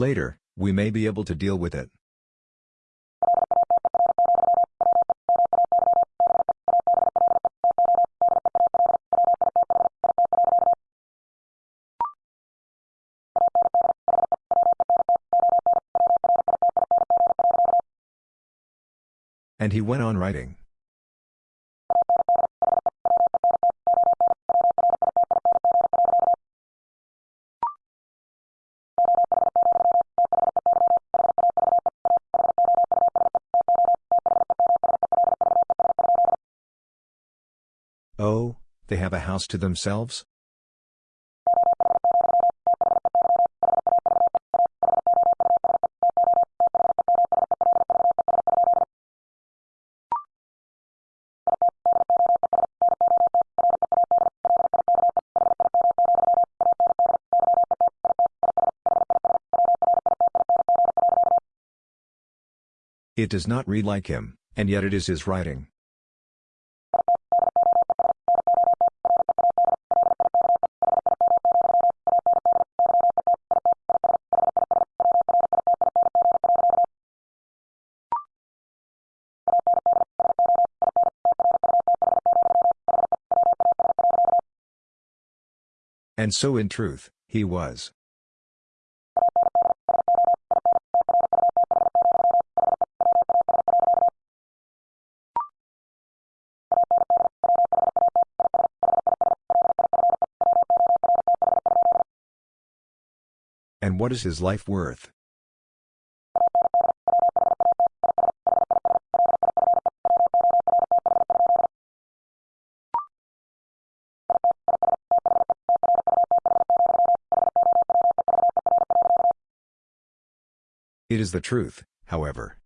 Later, we may be able to deal with it. And he went on writing. House to themselves? It does not read like him, and yet it is his writing. And so in truth, he was. And what is his life worth? It is the truth, however.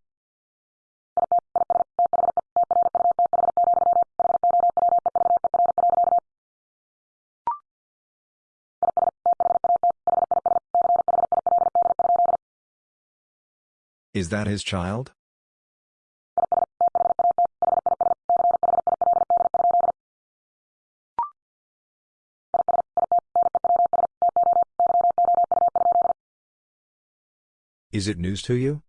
Is that his child? Is it news to you?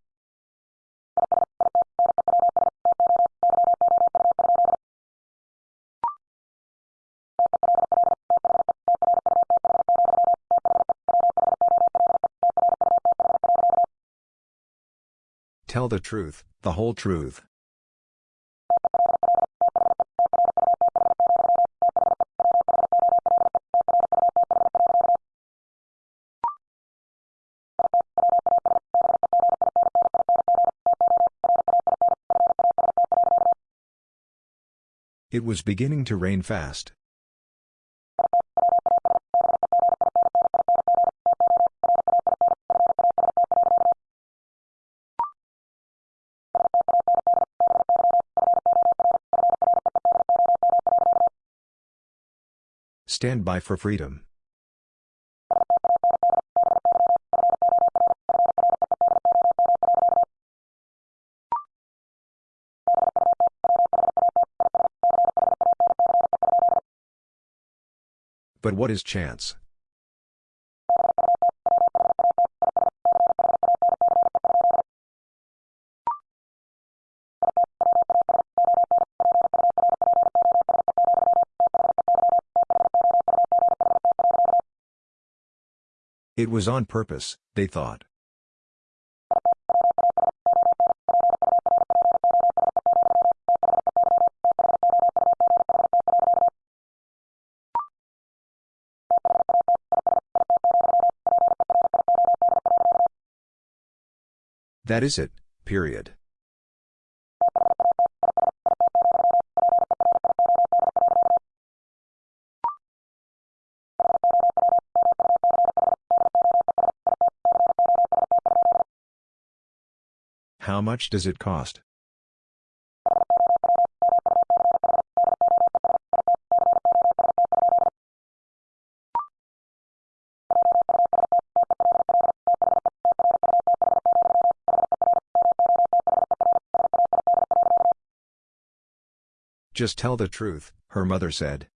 Tell the truth, the whole truth. It was beginning to rain fast. Stand by for freedom. But what is chance? It was on purpose, they thought. That is it, period. How much does it cost? Just tell the truth, her mother said.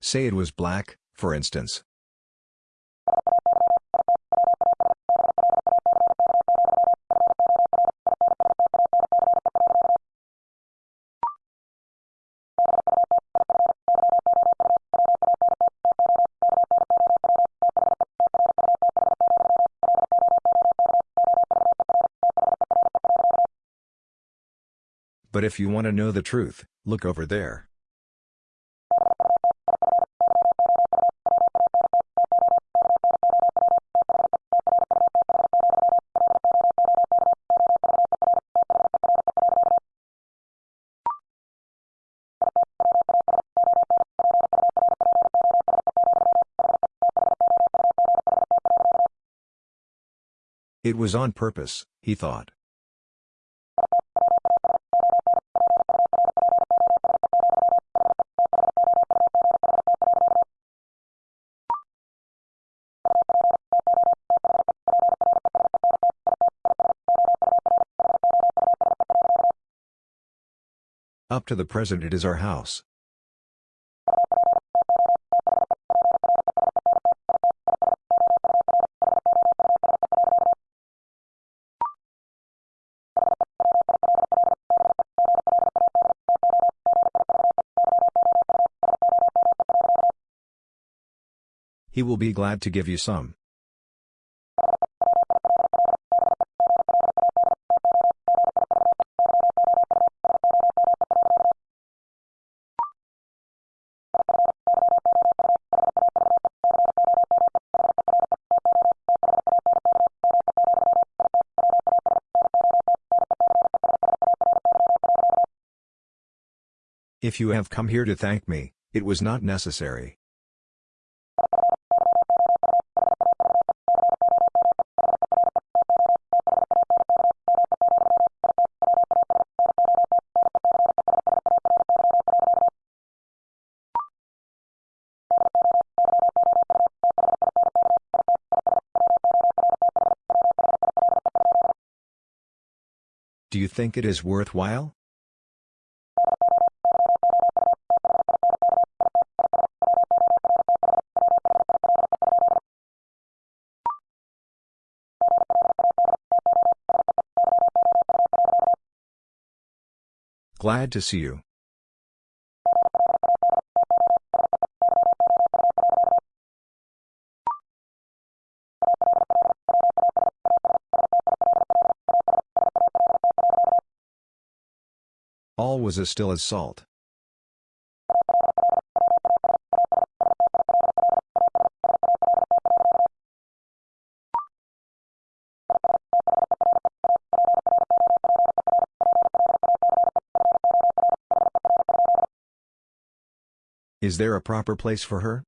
Say it was black, for instance. If you want to know the truth, look over there. It was on purpose, he thought. Up to the present it is our house. He will be glad to give you some. If you have come here to thank me, it was not necessary. Do you think it is worthwhile? Glad to see you. All was as still as salt. Is there a proper place for her?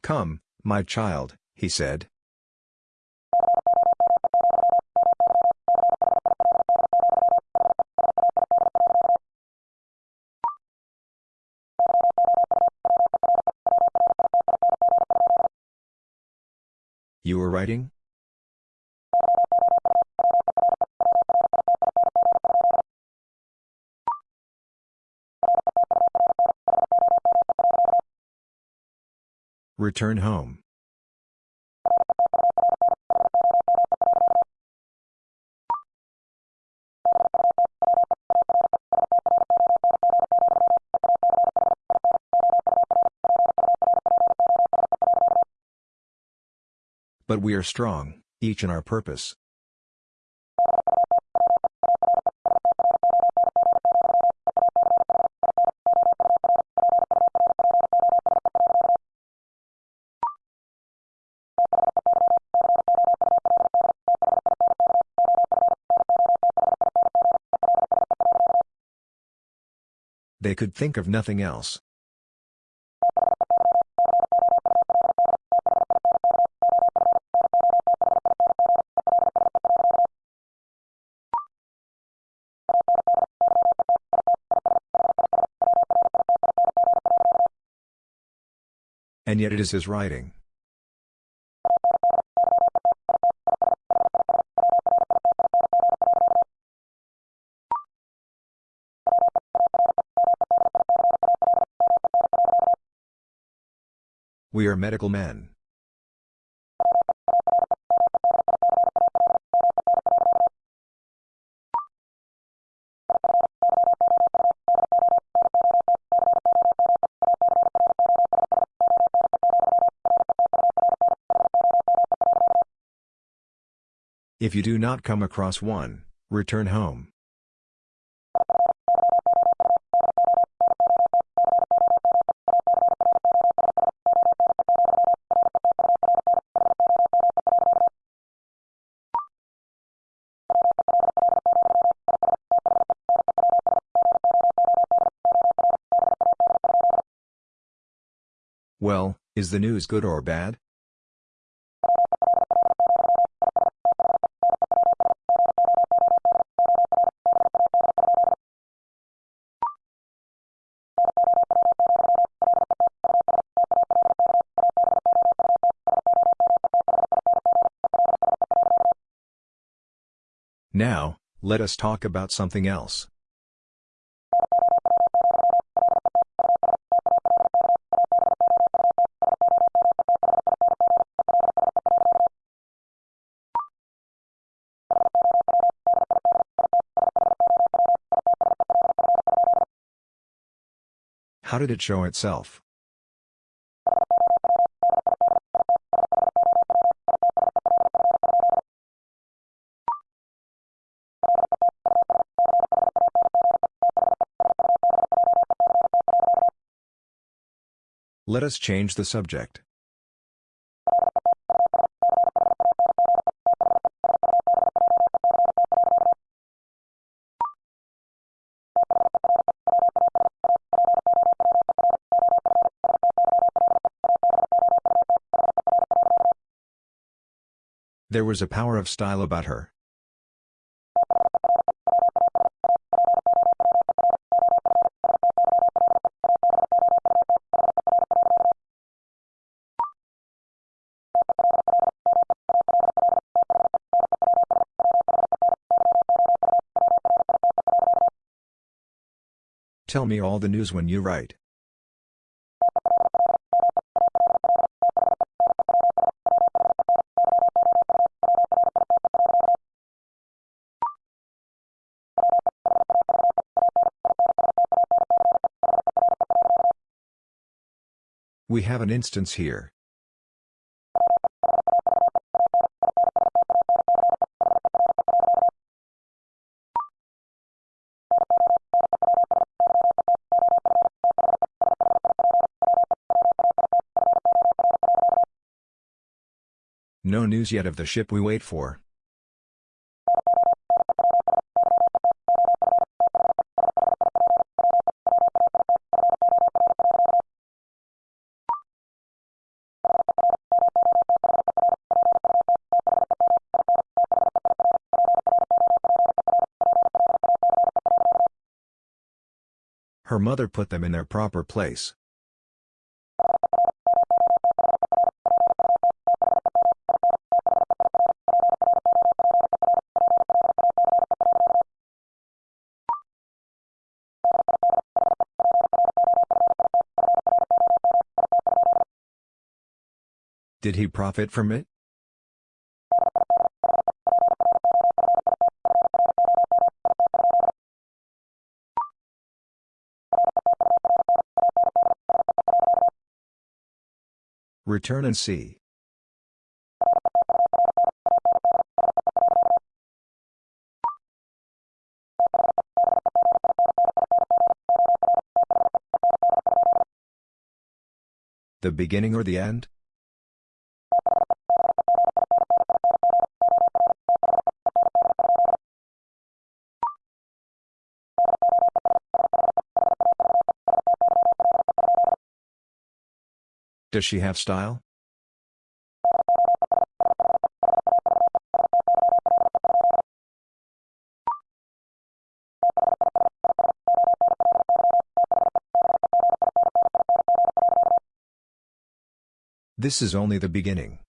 Come, my child, he said. You were writing? Return home. But we are strong, each in our purpose. They could think of nothing else. Yet it is his writing. We are medical men. If you do not come across one, return home. Well, is the news good or bad? Now, let us talk about something else. How did it show itself? Let us change the subject. There was a power of style about her. Tell me all the news when you write. We have an instance here. No news yet of the ship we wait for. Her mother put them in their proper place. Did he profit from it? Return and see. The beginning or the end? Does she have style? This is only the beginning.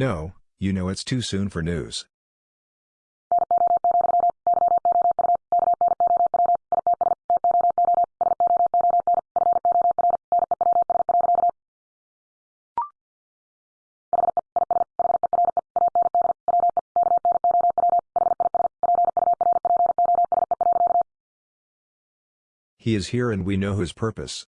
No, you know it's too soon for news. He is here and we know his purpose.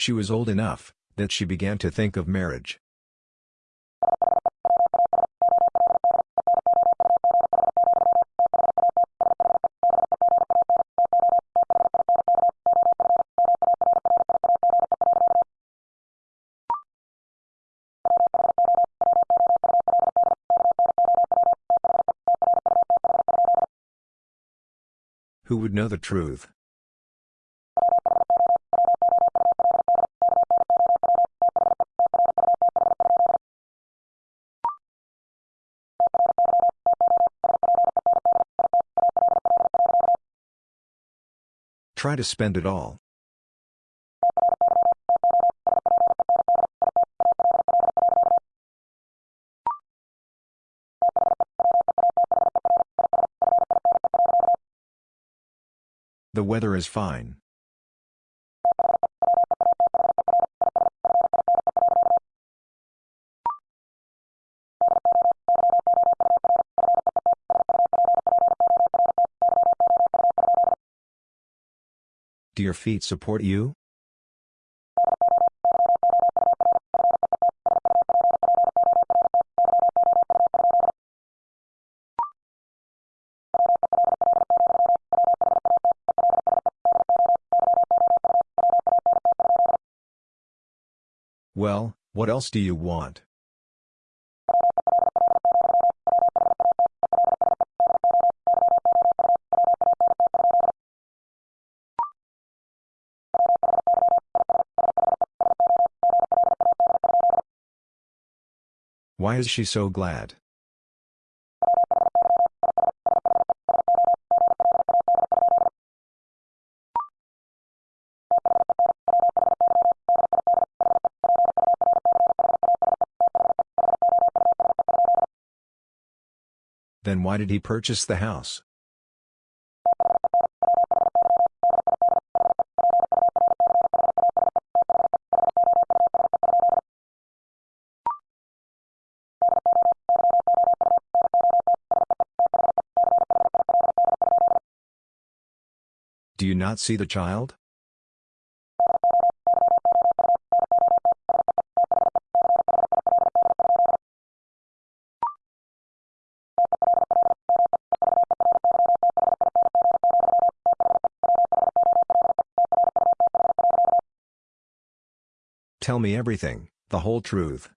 She was old enough that she began to think of marriage. Who would know the truth? Try to spend it all. The weather is fine. Do your feet support you? Well, what else do you want? Why is she so glad? Then why did he purchase the house? Do you not see the child? Tell me everything, the whole truth.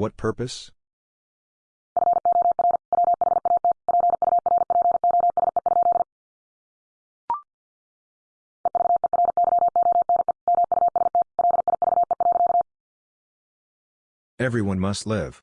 What purpose? Everyone must live.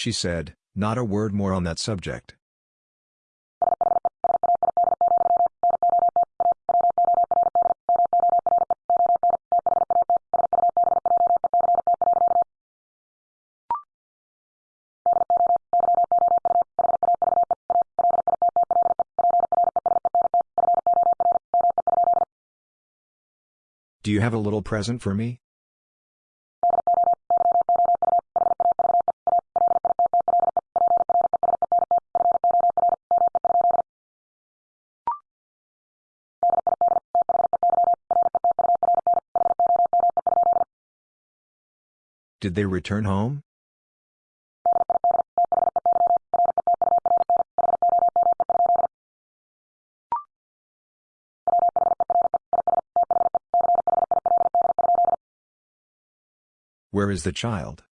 She said, not a word more on that subject. Do you have a little present for me? Did they return home? Where is the child?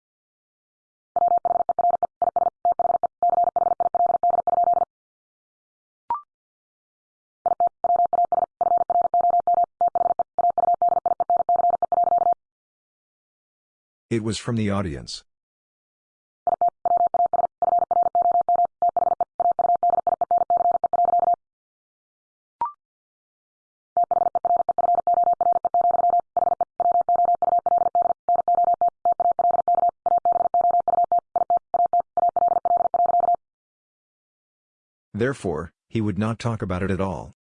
It was from the audience. Therefore, he would not talk about it at all.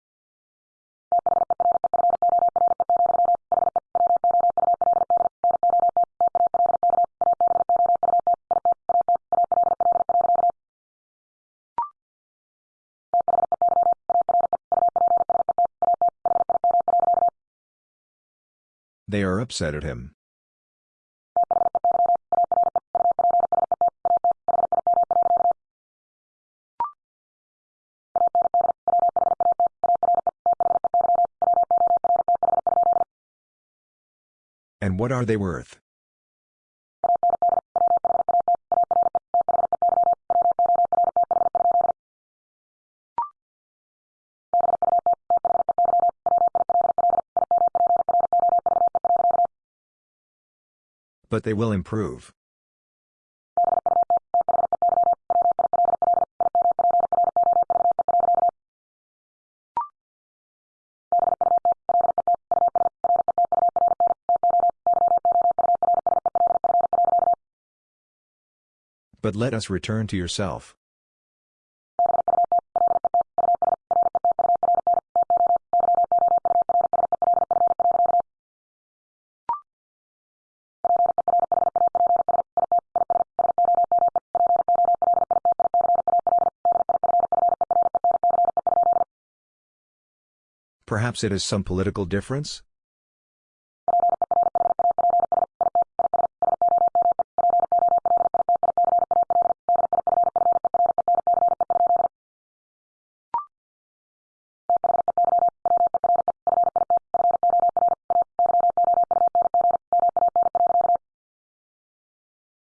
They are upset at him. And what are they worth? But they will improve. But let us return to yourself. Perhaps it is some political difference?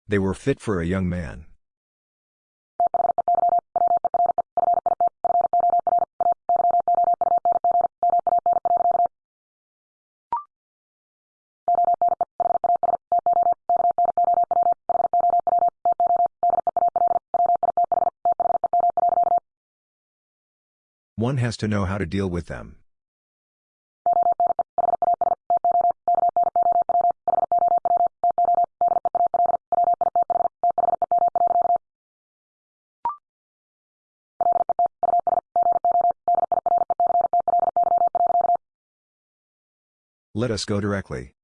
They were fit for a young man. One has to know how to deal with them. Let us go directly.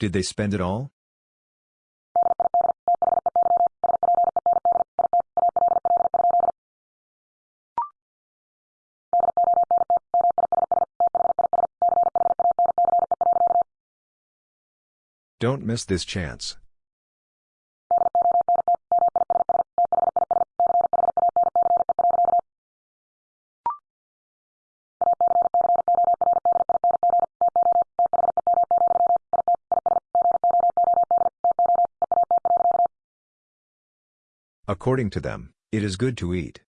Did they spend it all? Don't miss this chance. According to them, it is good to eat.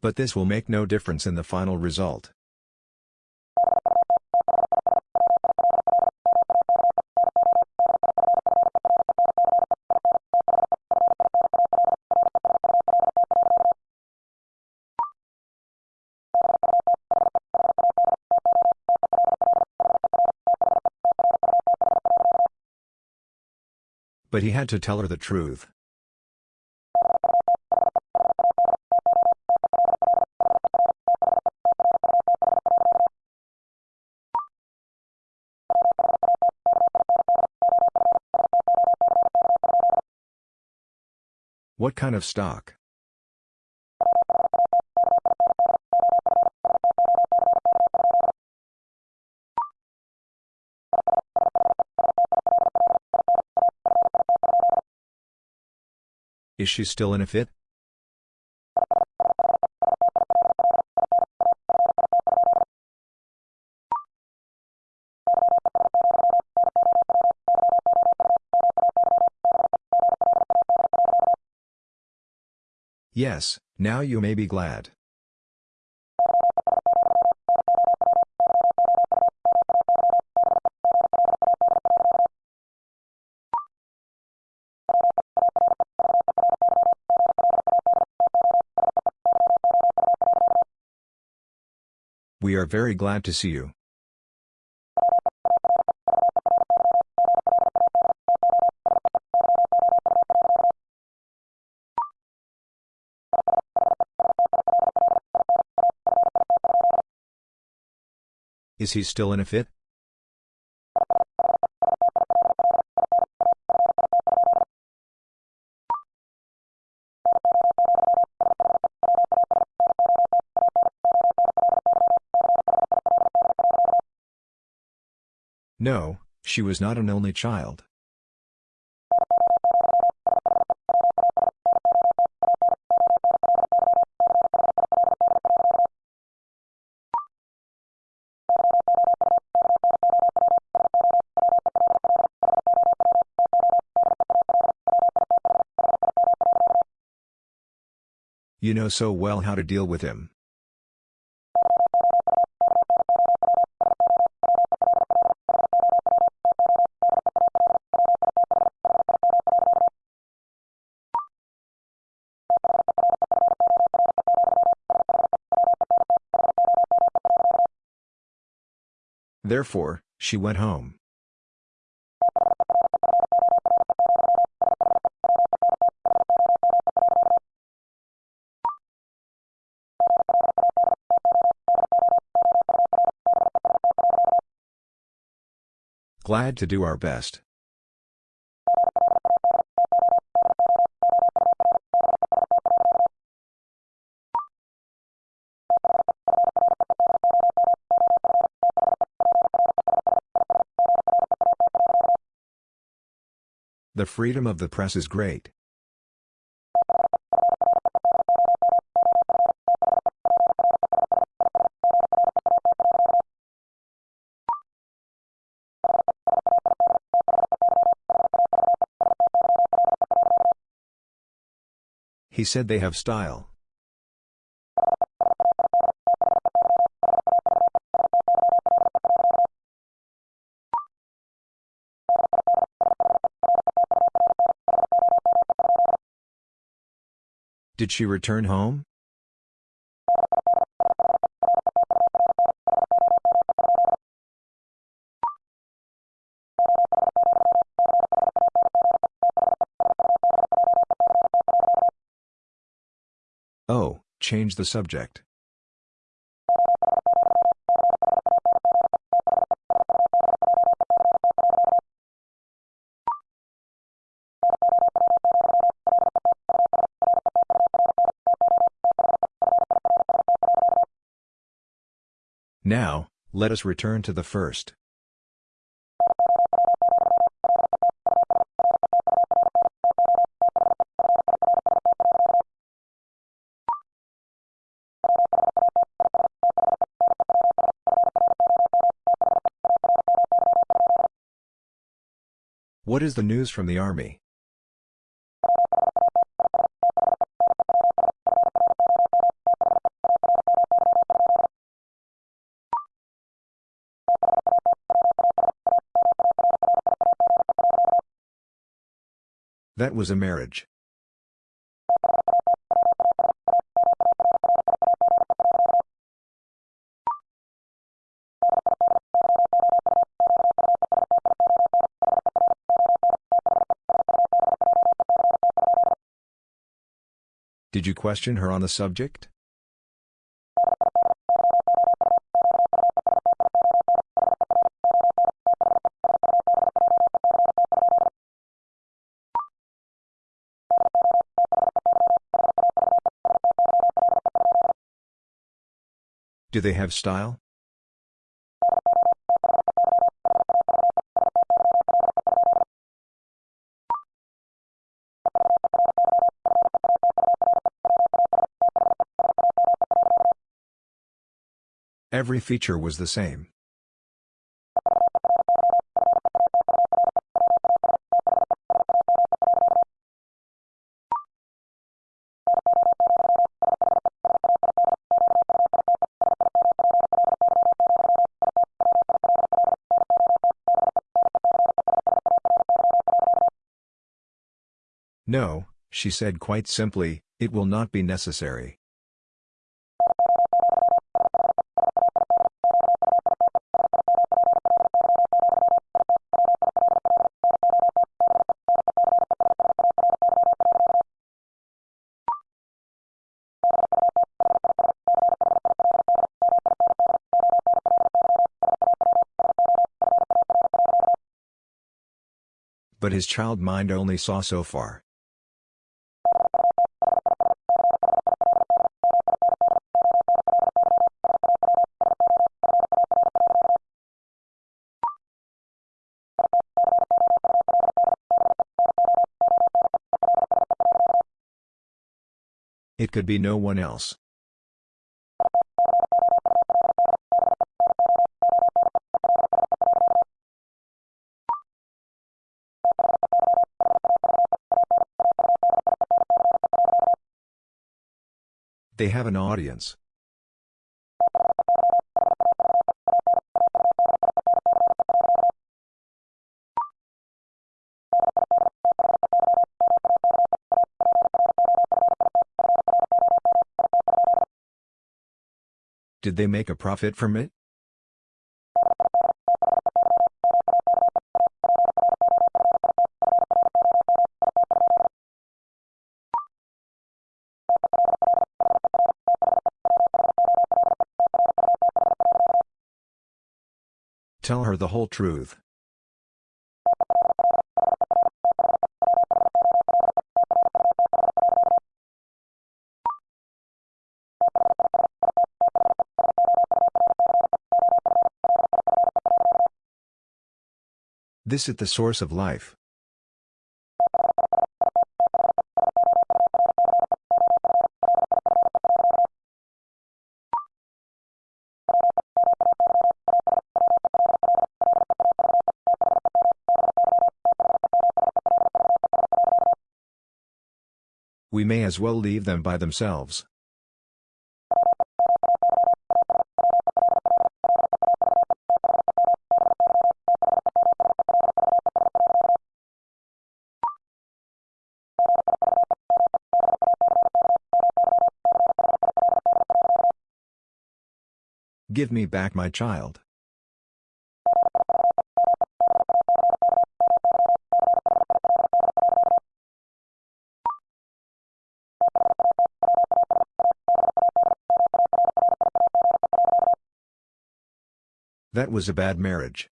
But this will make no difference in the final result. But he had to tell her the truth. What kind of stock? Is she still in a fit? Yes, now you may be glad. We are very glad to see you. Is he still in a fit? No, she was not an only child. You know so well how to deal with him. Therefore, she went home. Glad to do our best. The freedom of the press is great. He said they have style. Did she return home? Oh, change the subject. Now, let us return to the first. What is the news from the army? That was a marriage. Did you question her on the subject? Do they have style? Every feature was the same. No, she said quite simply, it will not be necessary. But his child mind only saw so far. It could be no one else. They have an audience. Did they make a profit from it? Tell her the whole truth. This is the source of life. We may as well leave them by themselves. Give me back my child. That was a bad marriage.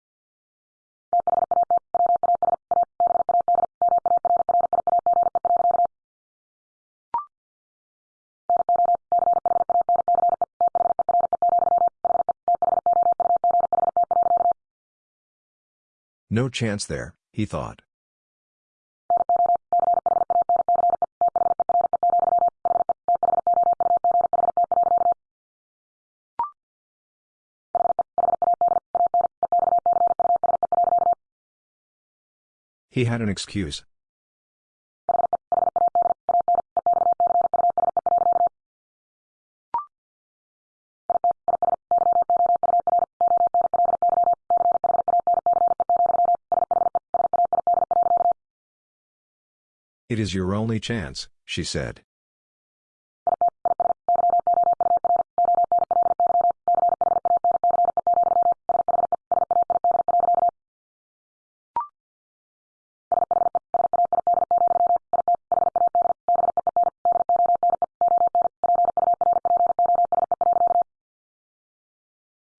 No chance there, he thought. He had an excuse. It is your only chance, she said.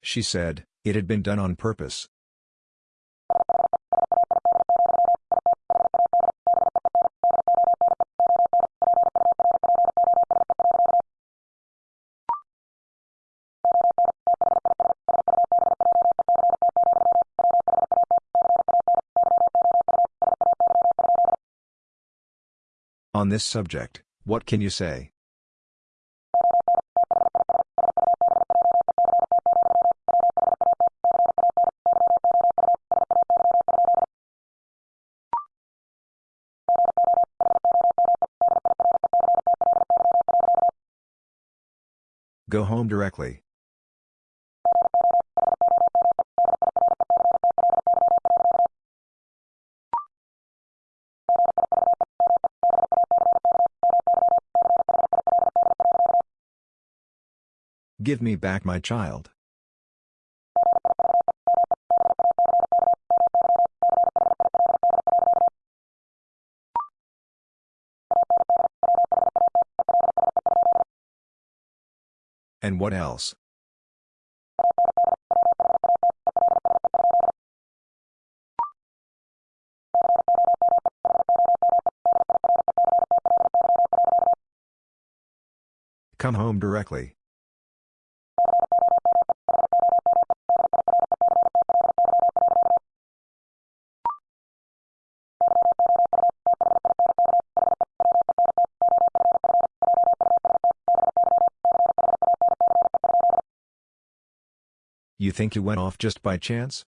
She said, it had been done on purpose. On this subject, what can you say? Go home directly. Give me back my child. And what else? Come home directly. You think you went off just by chance?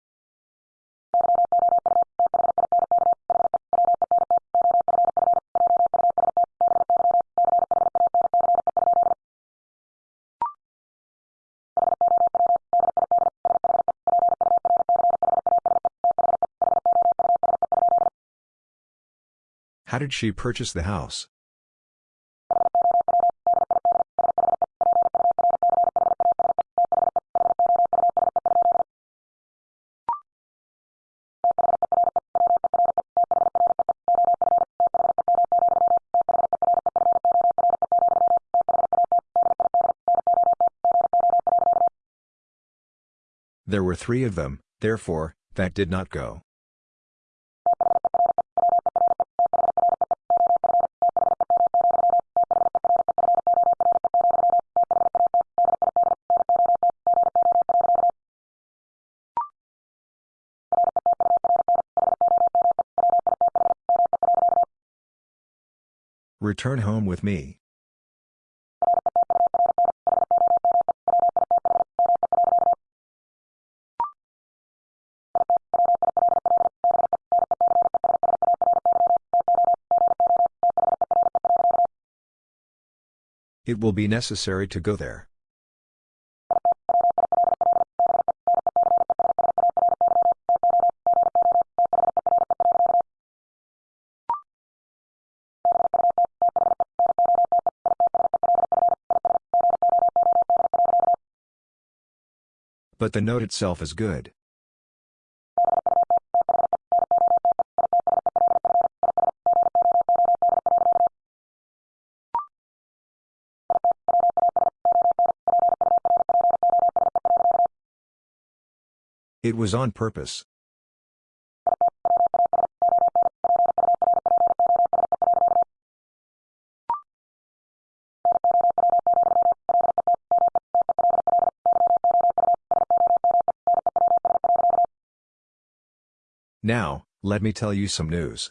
How did she purchase the house? There were three of them, therefore, that did not go. Return home with me. It will be necessary to go there. But the note itself is good. It was on purpose. Now, let me tell you some news.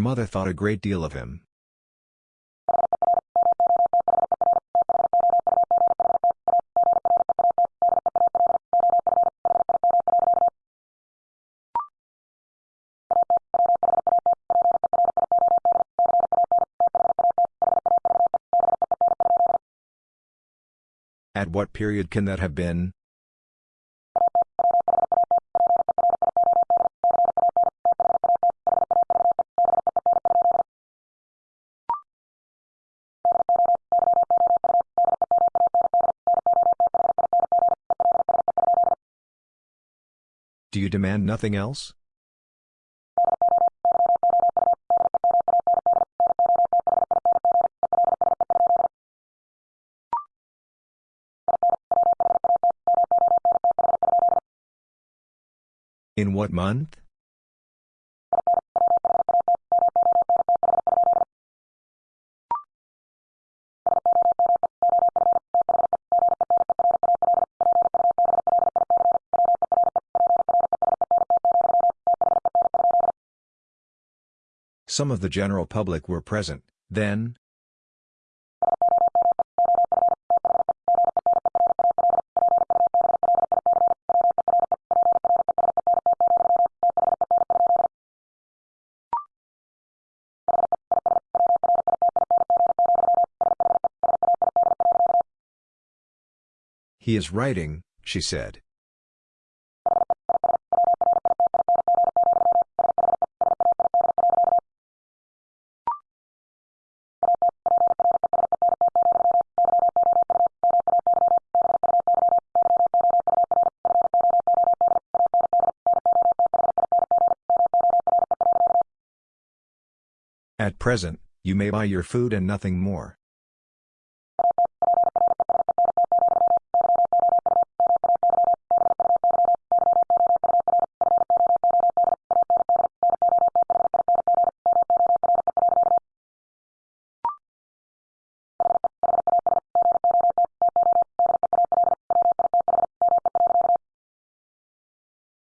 mother thought a great deal of him. At what period can that have been? You demand nothing else? In what month? Some of the general public were present, then? He is writing, she said. Present, you may buy your food and nothing more.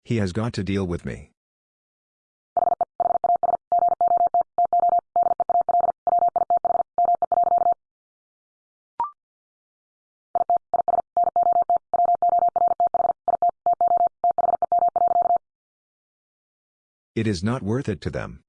He has got to deal with me. It is not worth it to them.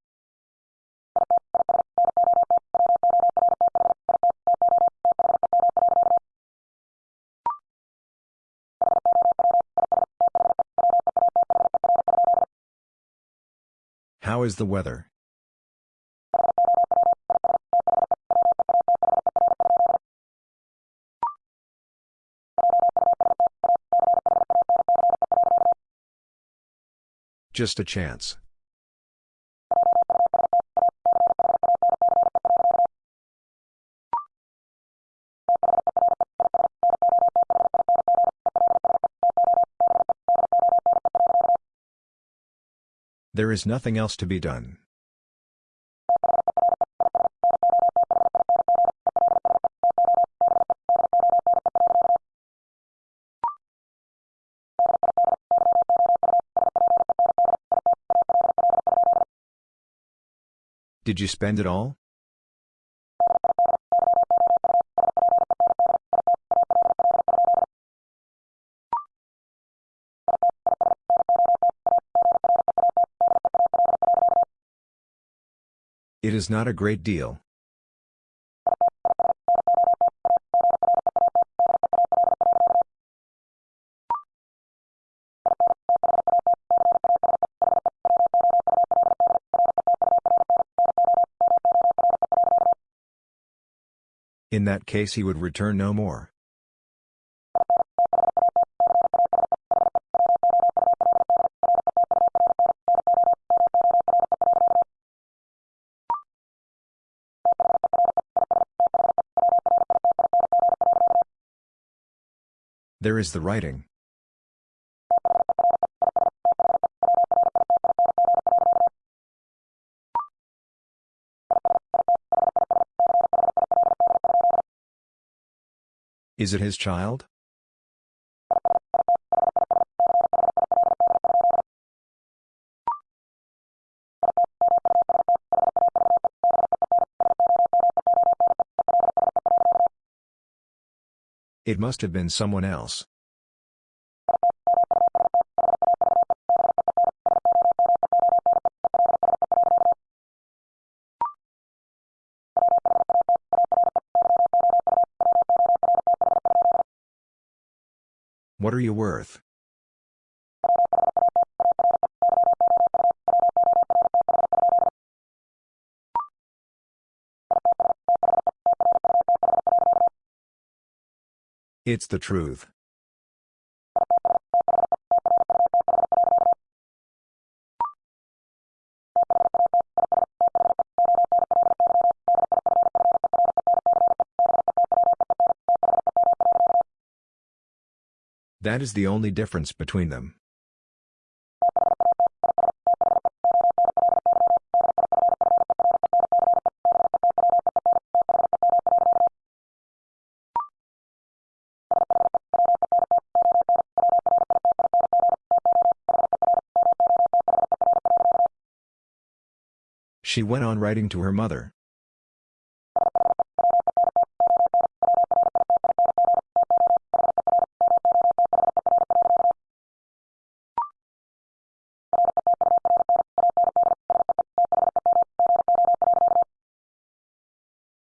How is the weather? Just a chance. There is nothing else to be done. Did you spend it all? It is not a great deal. In that case he would return no more. There is the writing. Is it his child? It must have been someone else. What are you worth? It's the truth. That is the only difference between them. She went on writing to her mother.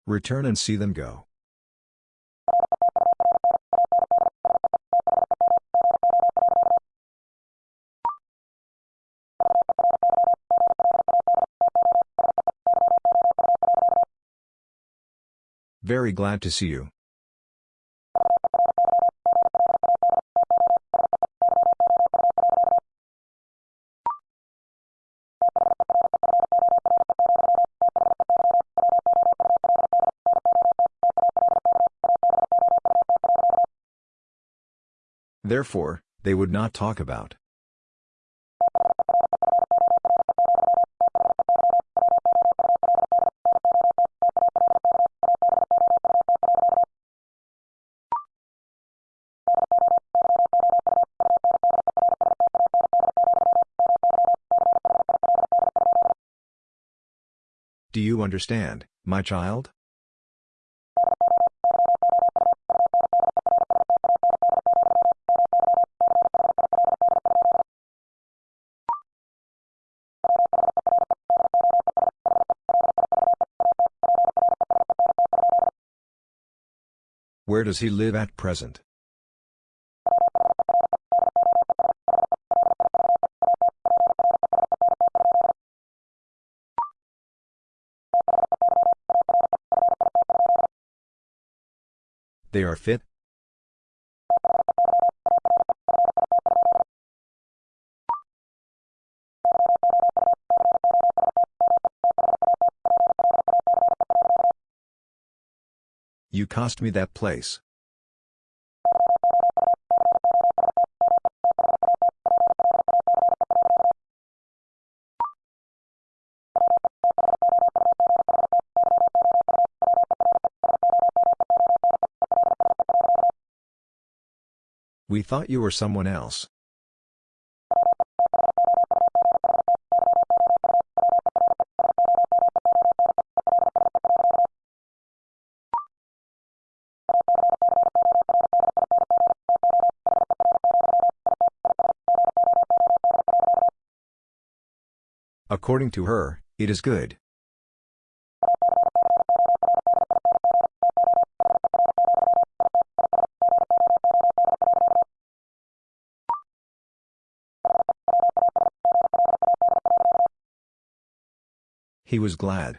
Return and see them go. Very glad to see you. Therefore, they would not talk about. Understand, my child? Where does he live at present? They are fit? You cost me that place. We thought you were someone else. According to her, it is good. He was glad.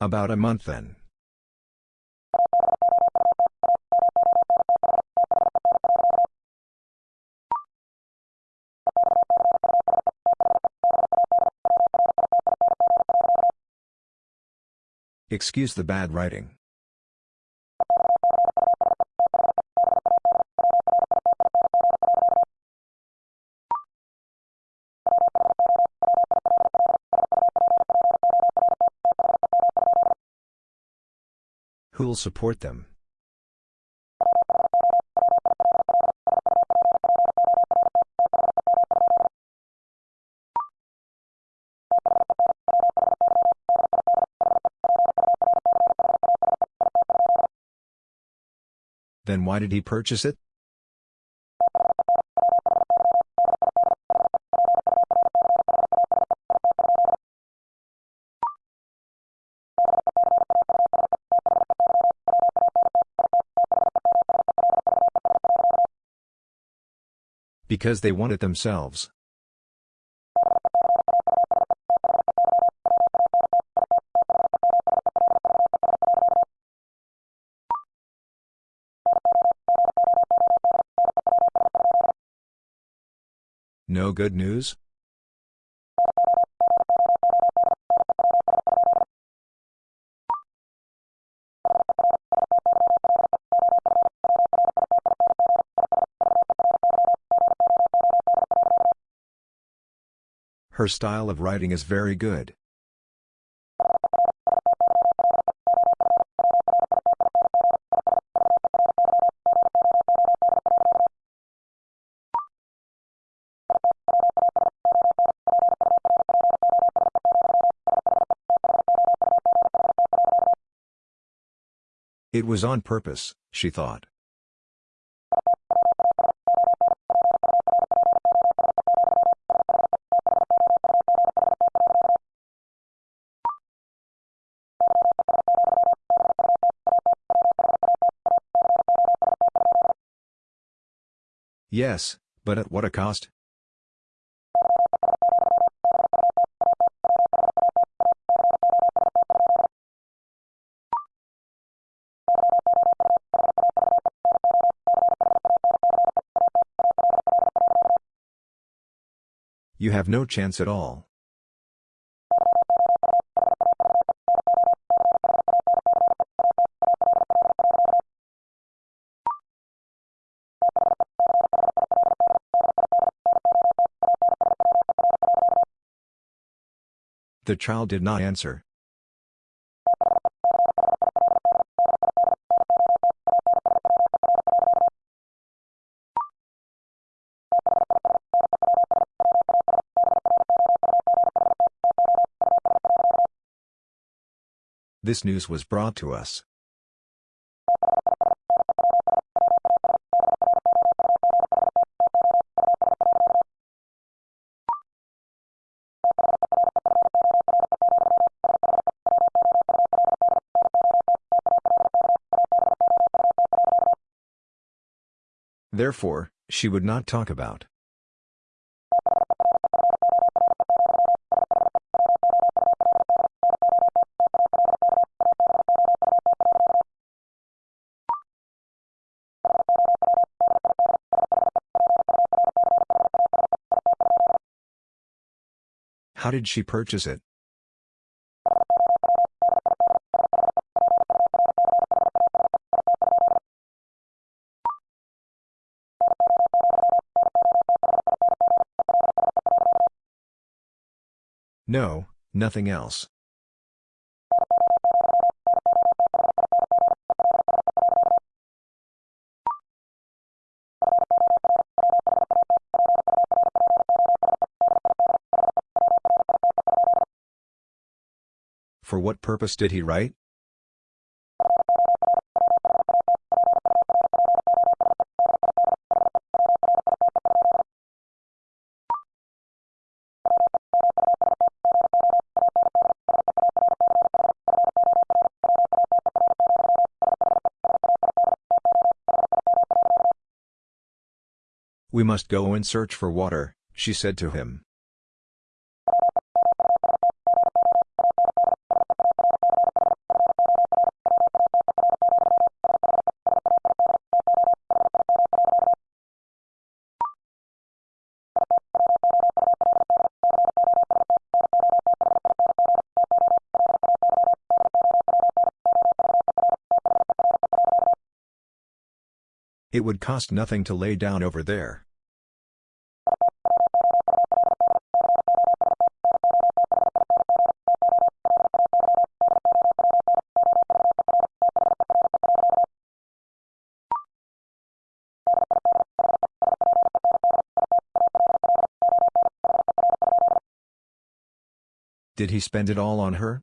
About a month then. Excuse the bad writing. Who'll support them? Then why did he purchase it? Because they want it themselves. No good news? Her style of writing is very good. It was on purpose, she thought. Yes, but at what a cost? You have no chance at all. The child did not answer. This news was brought to us. Therefore, she would not talk about. How did she purchase it? No, nothing else. For what purpose did he write? We must go and search for water, she said to him. It would cost nothing to lay down over there. Did he spend it all on her?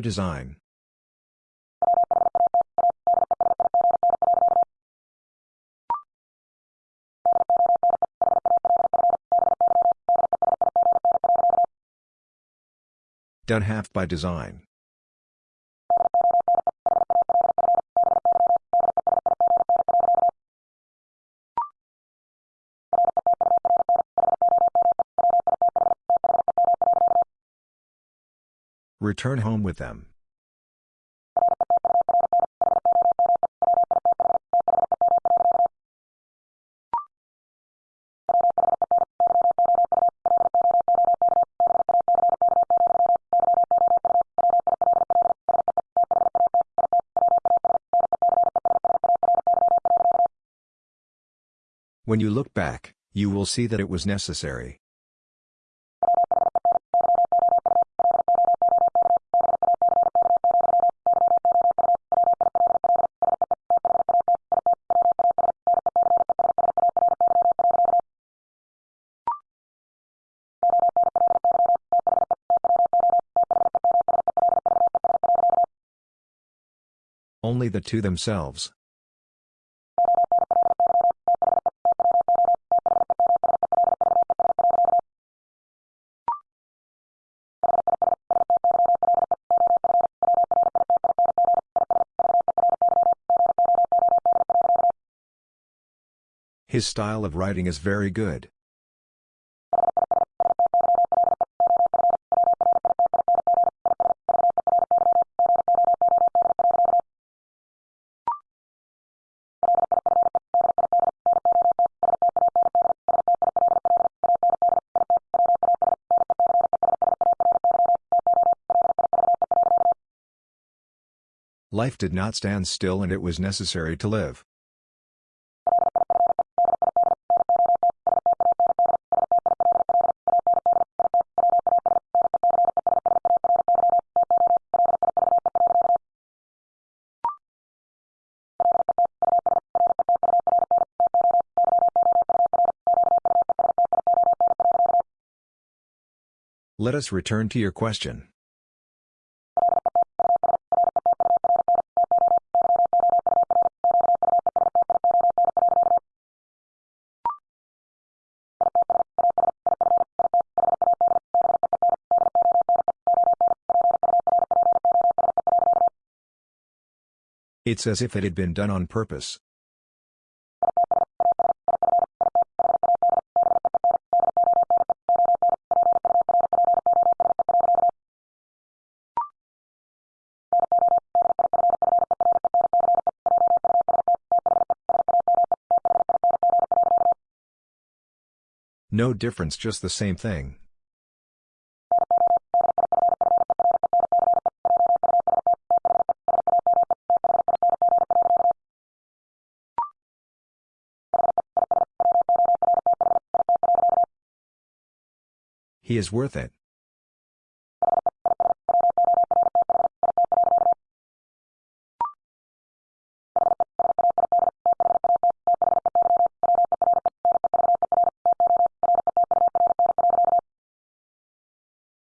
design. Done half by design. Return home with them. When you look back, you will see that it was necessary. Only the two themselves. His style of writing is very good. Life did not stand still and it was necessary to live. Let us return to your question. It's as if it had been done on purpose. No difference just the same thing. Is worth it.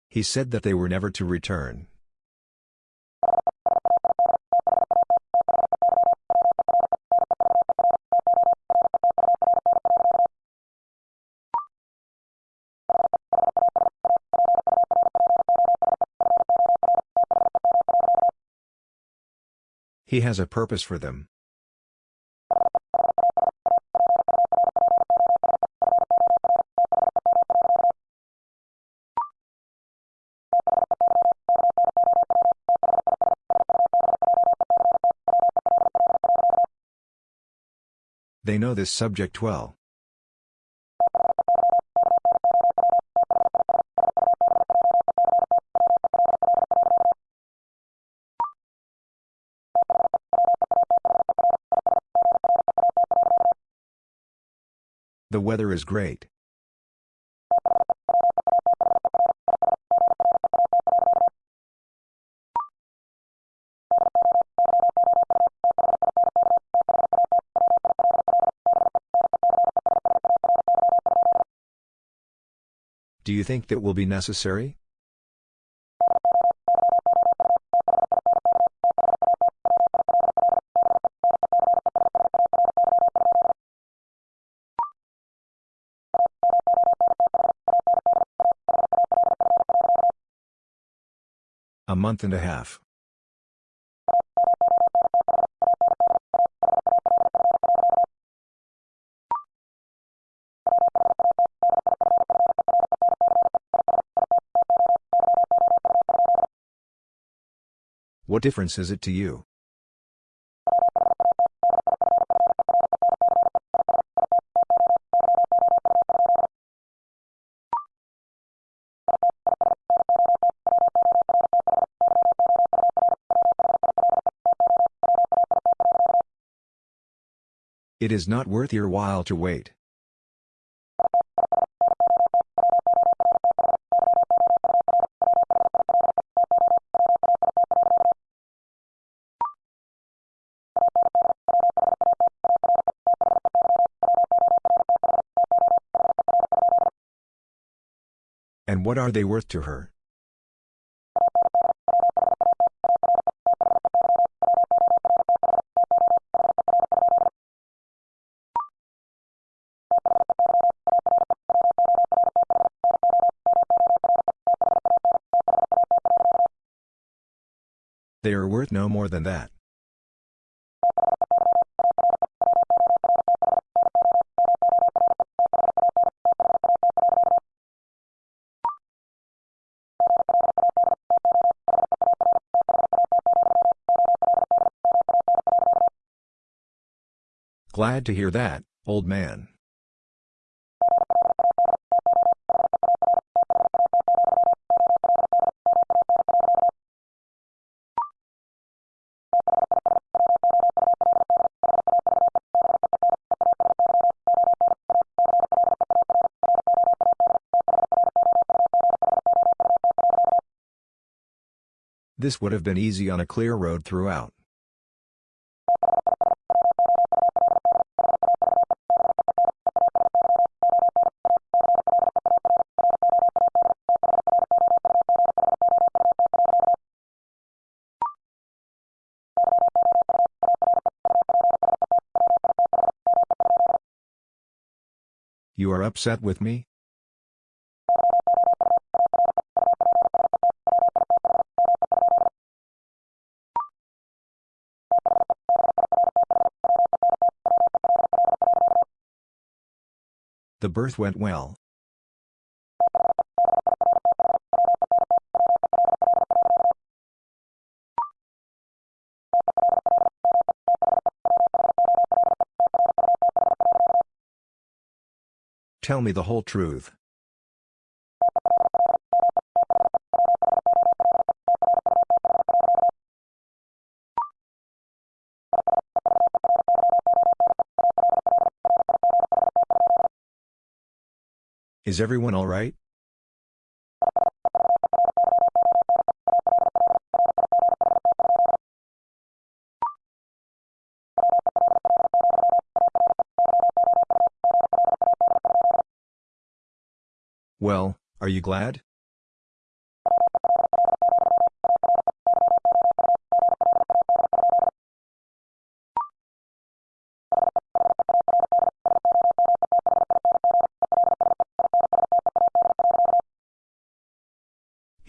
He said that they were never to return. He has a purpose for them. They know this subject well. The weather is great. Do you think that will be necessary? Month and a half. What difference is it to you? It is not worth your while to wait. And what are they worth to her? They are worth no more than that. Glad to hear that, old man. This would have been easy on a clear road throughout. You are upset with me? The birth went well. Tell me the whole truth. Is everyone all right? Well, are you glad?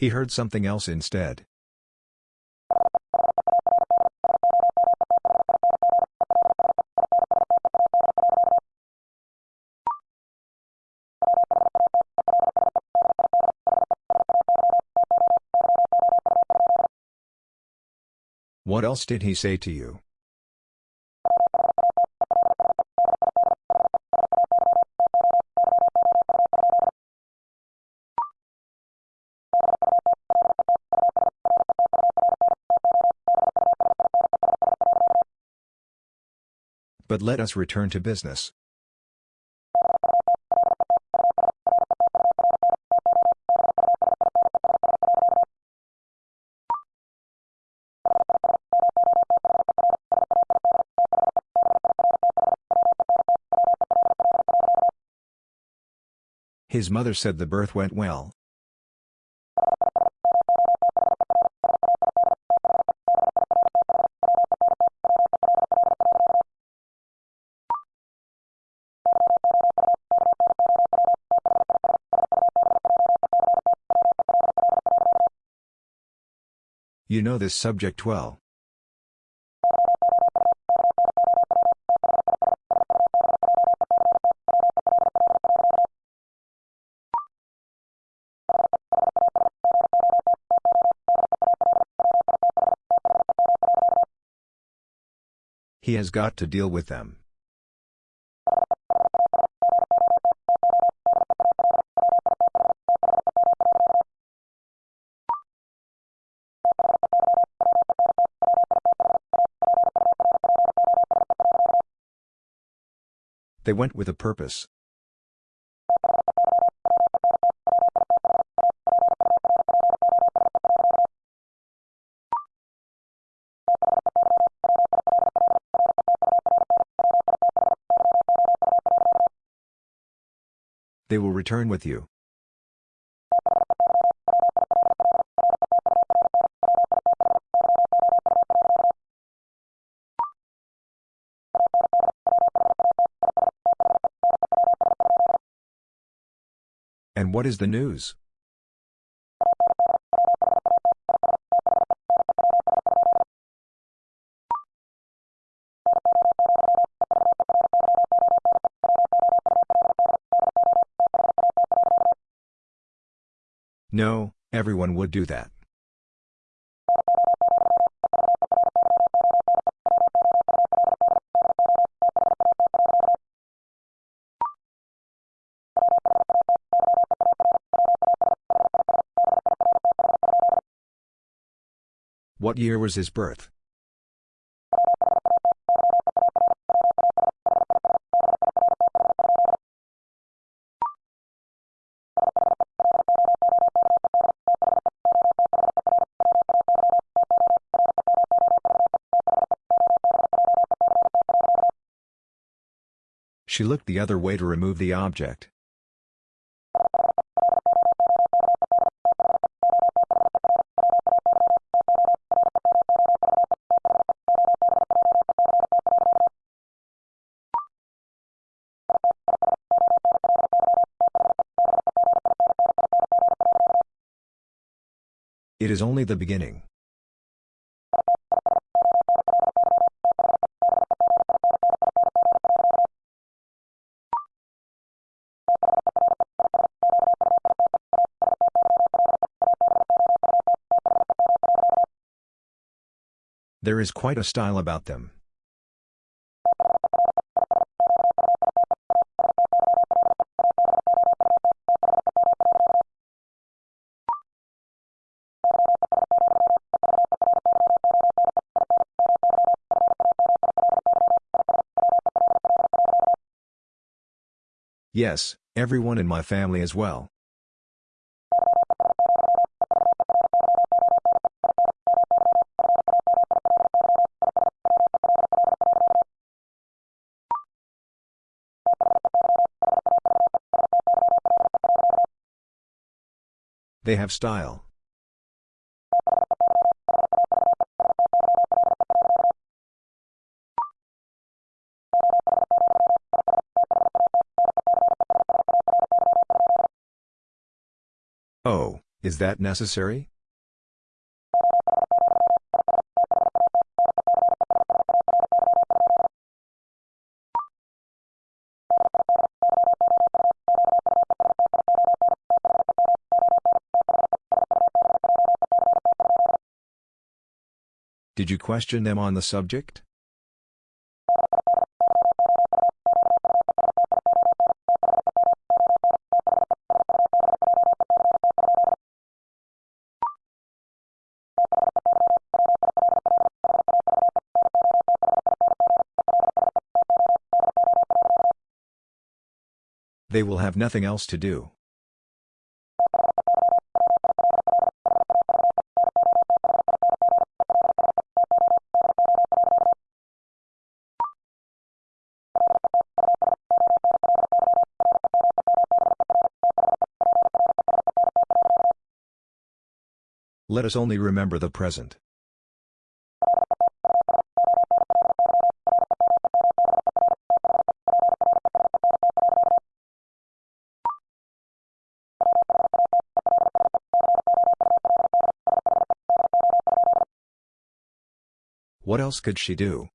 He heard something else instead. What else did he say to you? But let us return to business. His mother said the birth went well. You know this subject well. He has got to deal with them. They went with a purpose. They will return with you. And what is the news? No, everyone would do that. What year was his birth? She looked the other way to remove the object. Is only the beginning. There is quite a style about them. Yes, everyone in my family as well. They have style. Is that necessary? Did you question them on the subject? They will have nothing else to do. Let us only remember the present. Else could she do?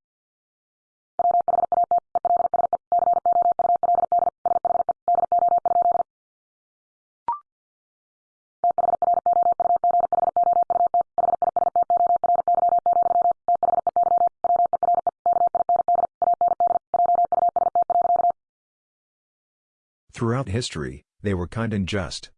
Throughout history, they were kind and just.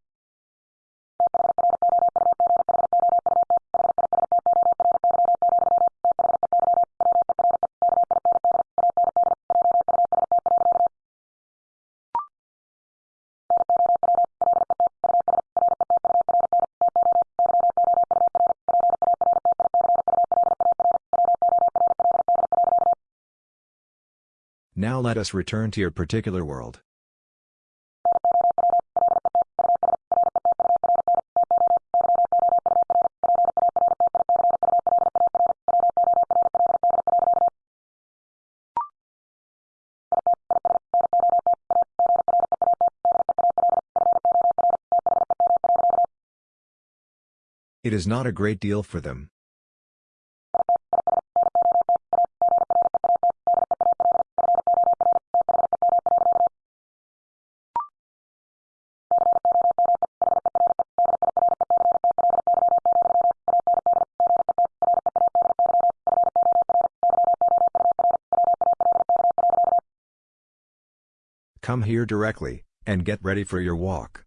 Let us return to your particular world. It is not a great deal for them. Come here directly, and get ready for your walk.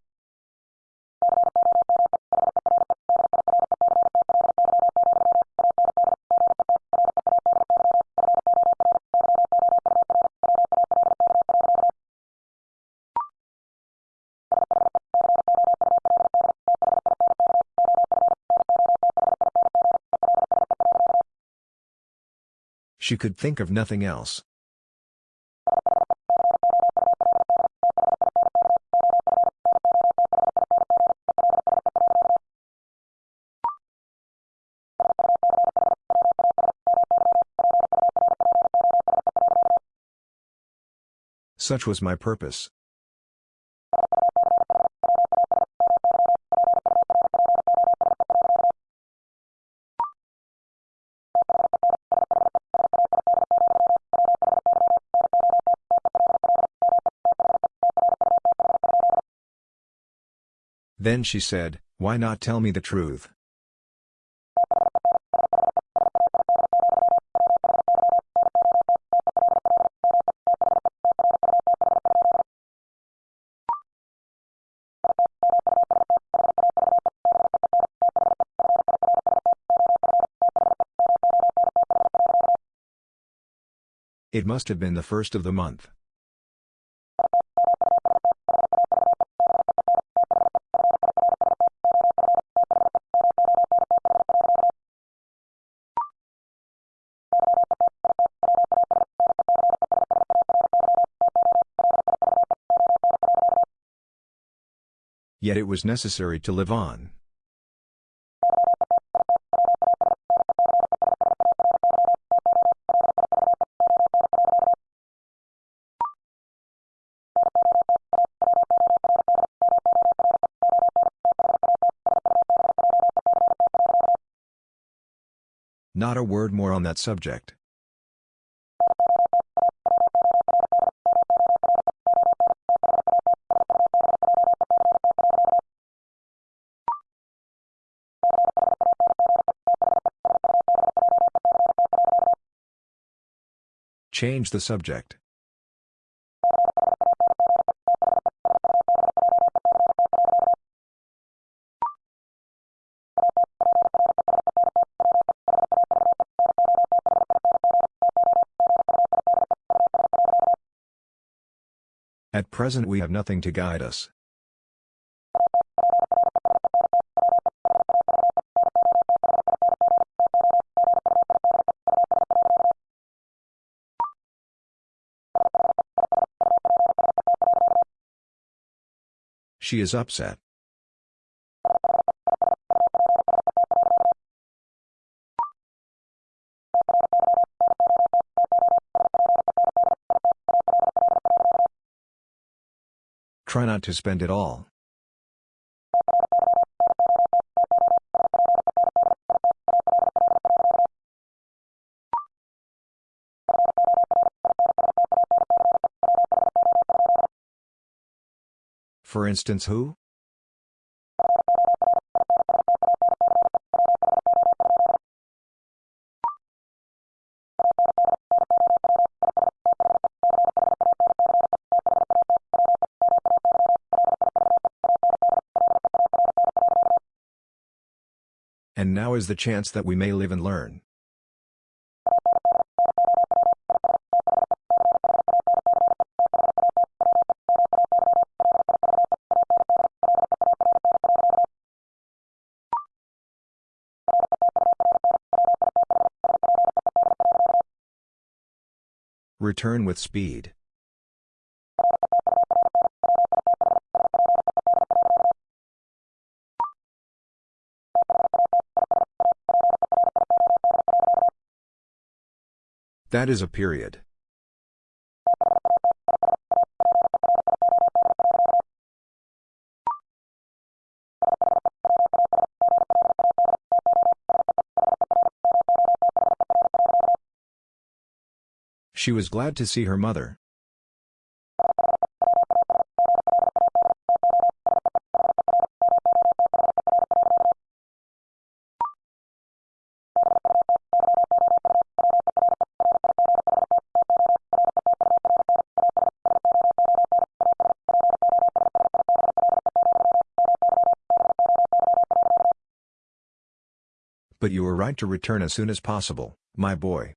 She could think of nothing else. Such was my purpose. Then she said, Why not tell me the truth? It must have been the first of the month. Yet it was necessary to live on. Not a word more on that subject. Change the subject. At present we have nothing to guide us. She is upset. Try not to spend it all. For instance who? Now is the chance that we may live and learn. Return with speed. That is a period. She was glad to see her mother. But you are right to return as soon as possible, my boy.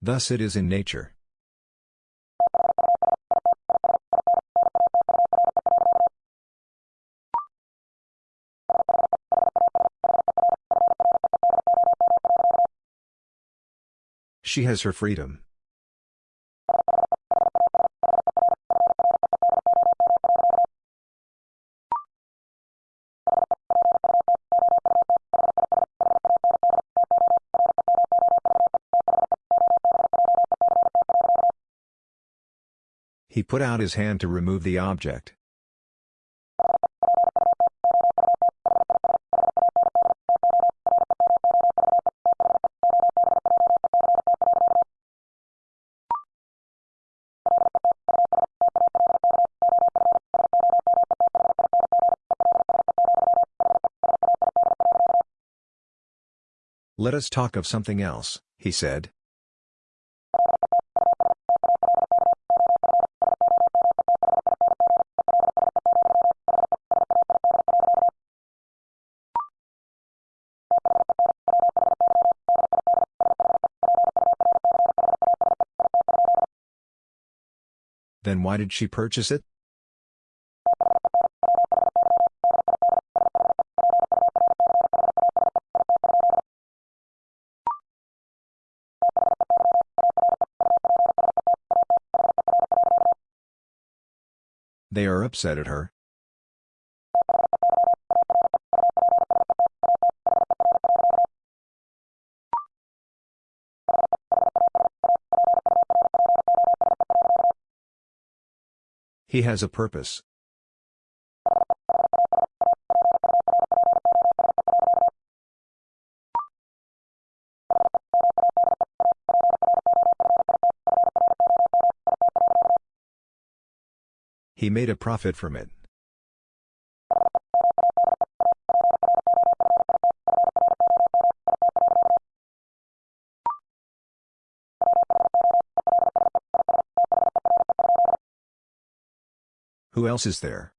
Thus it is in nature. She has her freedom. He put out his hand to remove the object. Let us talk of something else, he said. Then why did she purchase it? Are upset at her. He has a purpose. He made a profit from it. Who else is there?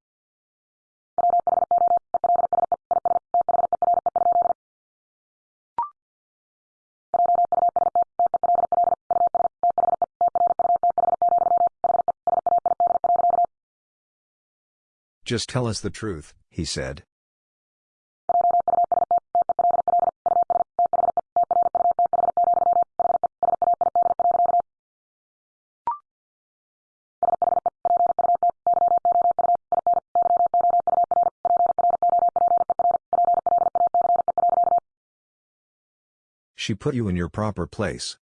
Just tell us the truth, he said. She put you in your proper place.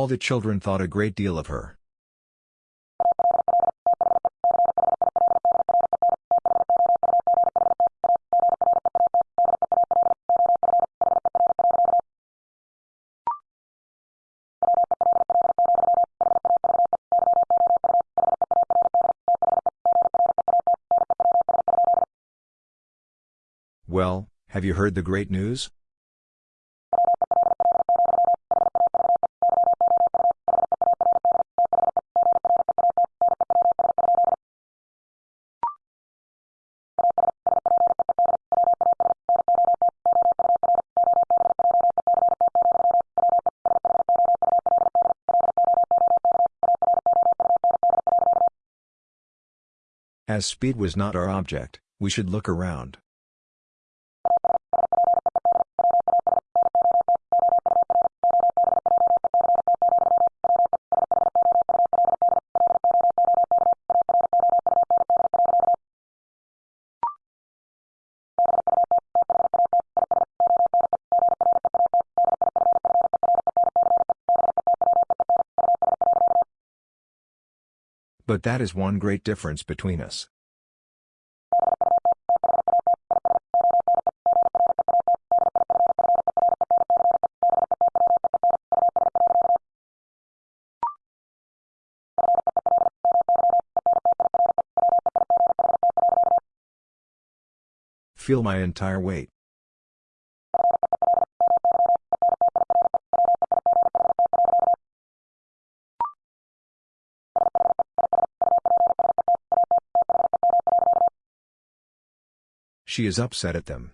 All the children thought a great deal of her. Well, have you heard the great news? As speed was not our object, we should look around. But that is one great difference between us. Feel my entire weight. She is upset at them.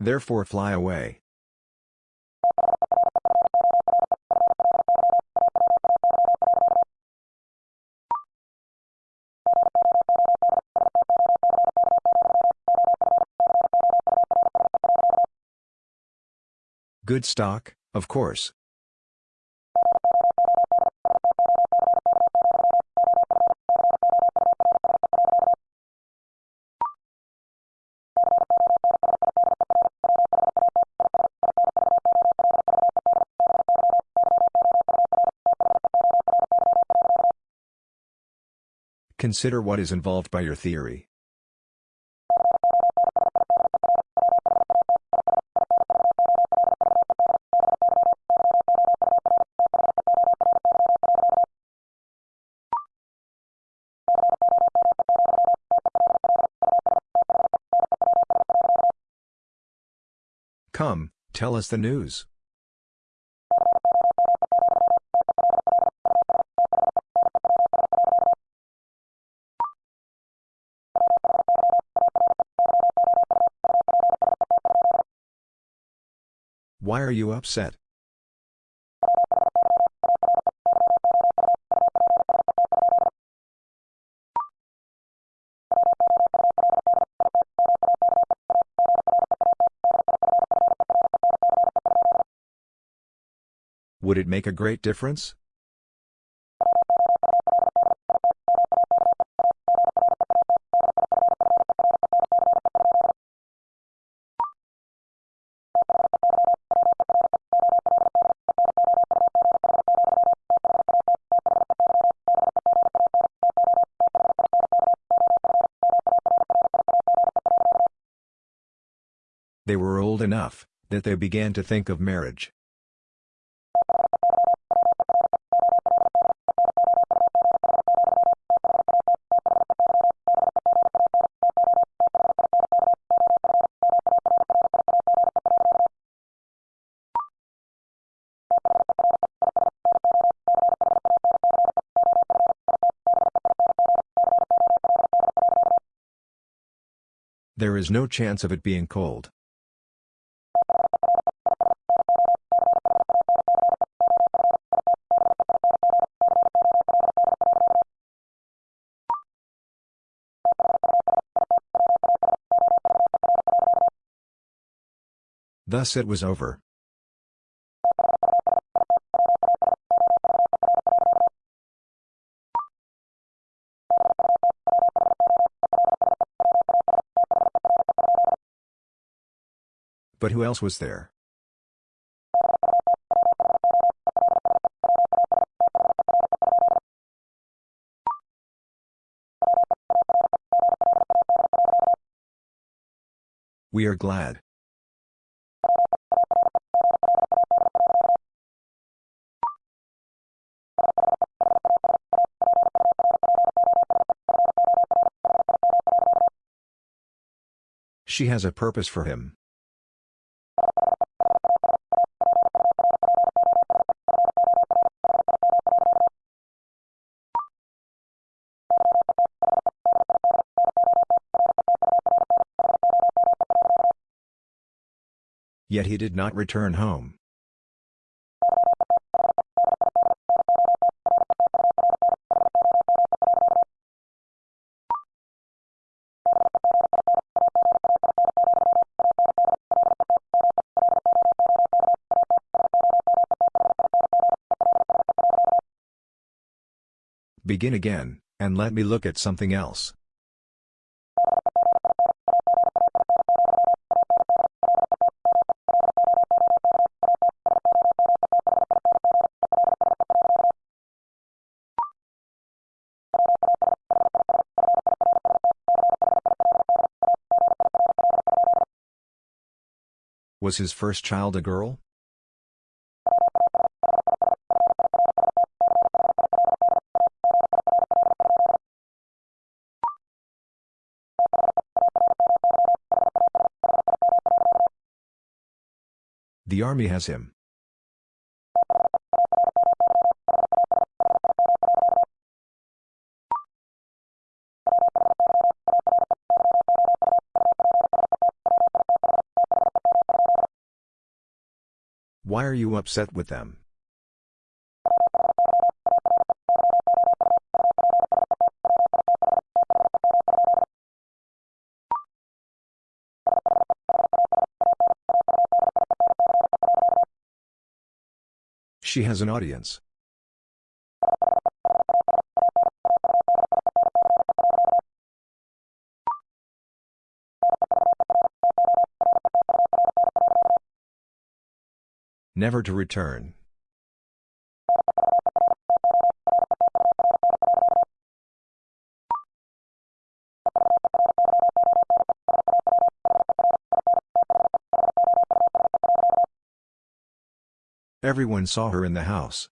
Therefore fly away. Good stock, of course. Consider what is involved by your theory. Tell us the news. Why are you upset? Would it make a great difference? They were old enough that they began to think of marriage. There is no chance of it being cold. Thus it was over. But who else was there? We are glad. She has a purpose for him. Yet he did not return home. Begin again, and let me look at something else. Was his first child a girl? The army has him. Upset with them? She has an audience. Never to return. Everyone saw her in the house.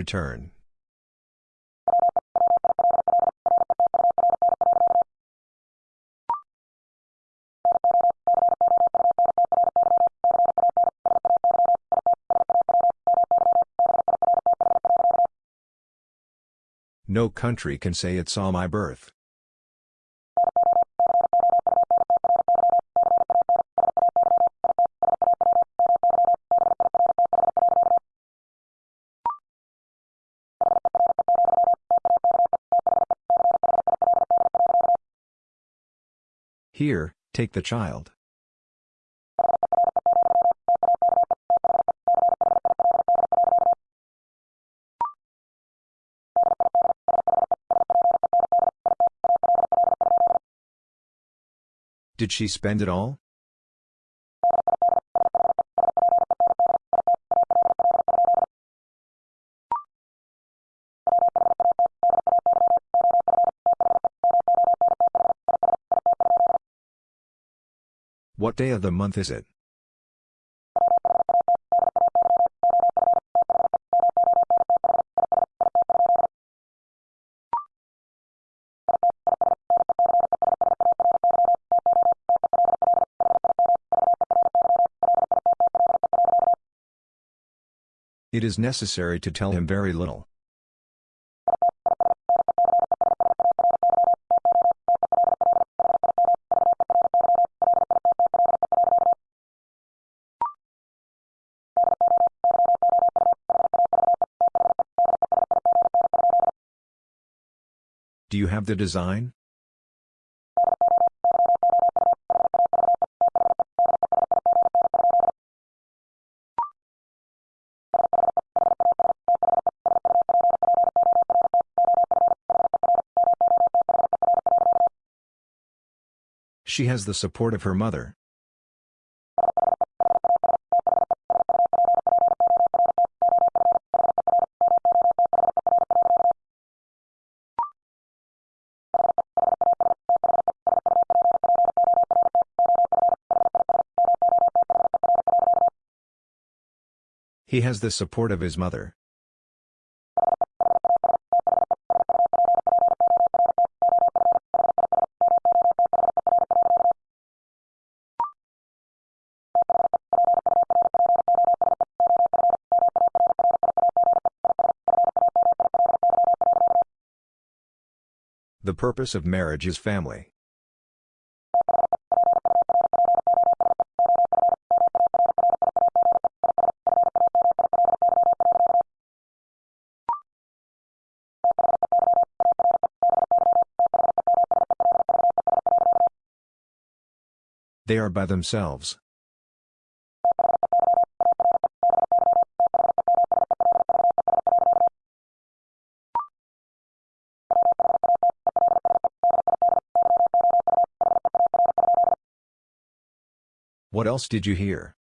Return. No country can say it saw my birth. Here, take the child. Did she spend it all? What day of the month is it? It is necessary to tell him very little. the design? She has the support of her mother. He has the support of his mother. The purpose of marriage is family. They are by themselves. What else did you hear?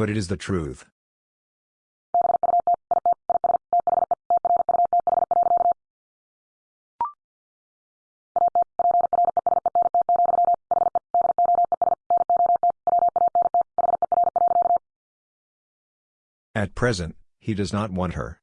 But it is the truth. At present, he does not want her.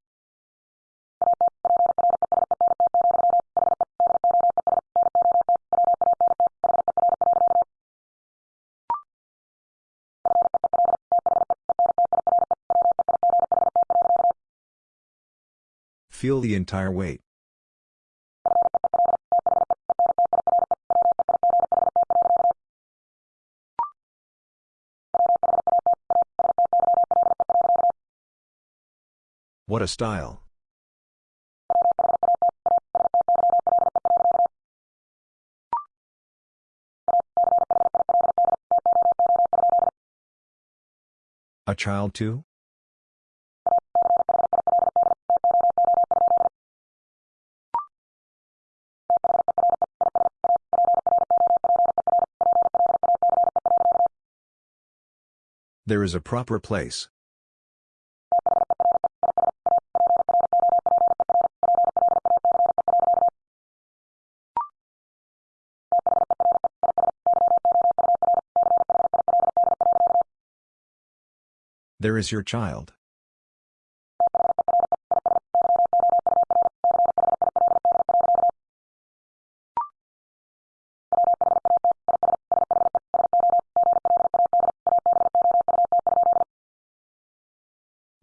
Feel the entire weight. What a style. A child too? There is a proper place. There is your child.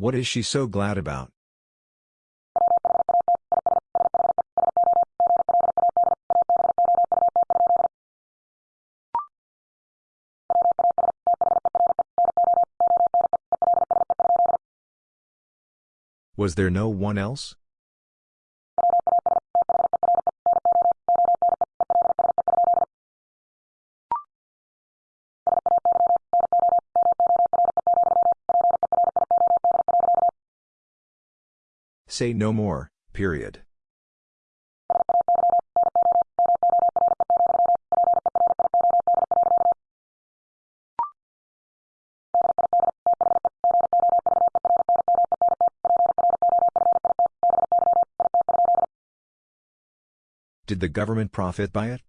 What is she so glad about? Was there no one else? Say no more, period. Did the government profit by it?